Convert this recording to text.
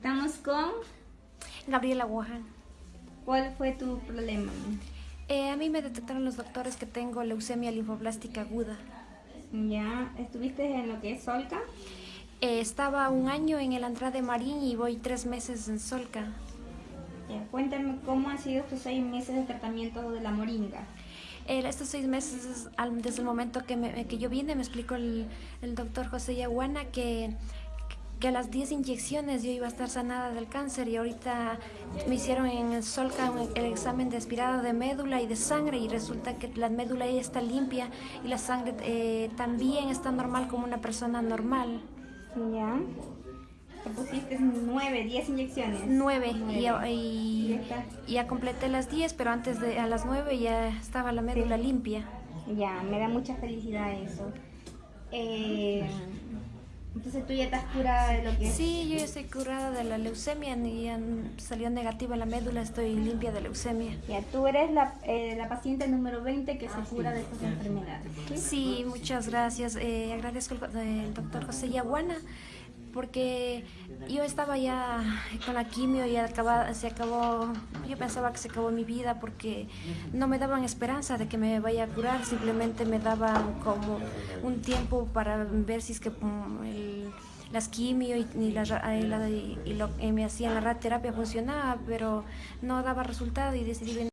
Estamos con... Gabriela Wuhan. ¿Cuál fue tu problema? Eh, a mí me detectaron los doctores que tengo leucemia linfoblástica aguda. Ya, ¿estuviste en lo que es Solca? Eh, estaba un año en el Andrade Marín y voy tres meses en Solca. Ya, cuéntame cómo han sido estos seis meses de tratamiento de la moringa. Eh, estos seis meses, desde el momento que, me- que yo vine, me explicó el, el doctor José Yaguana que, que a las 10 inyecciones yo iba a estar sanada del cáncer y ahorita me hicieron en el Solca el examen de aspirado de médula y de sangre y resulta que la médula ya está limpia y la sangre eh, también está normal como una persona normal. Ya. Te pusiste nueve, diez inyecciones. Nueve y, Nueve. ya- y- Ya está. y ya completé las 10, pero antes de a las 9 ya estaba la médula limpia. Ya, me da mucha felicidad eso. Eh, entonces tú ya estás curada de lo que es. Sí, yo ya estoy curada de la leucemia y ya salió negativa la médula, estoy limpia de leucemia. Ya, tú eres la, eh, la paciente número 20 que se cura de estas enfermedades. ¿sí? Muchas gracias. Eh, agradezco al al doctor José Yaguana porque yo estaba ya con la quimio y acaba- se acabó, yo pensaba que se acabó mi vida porque no me daban esperanza de que me vaya a curar, simplemente me daban como un tiempo para ver si es que mm, el- las quimio y, y la y y lo que me hacían la radioterapia funcionaba, pero no daba resultado y decidí venir.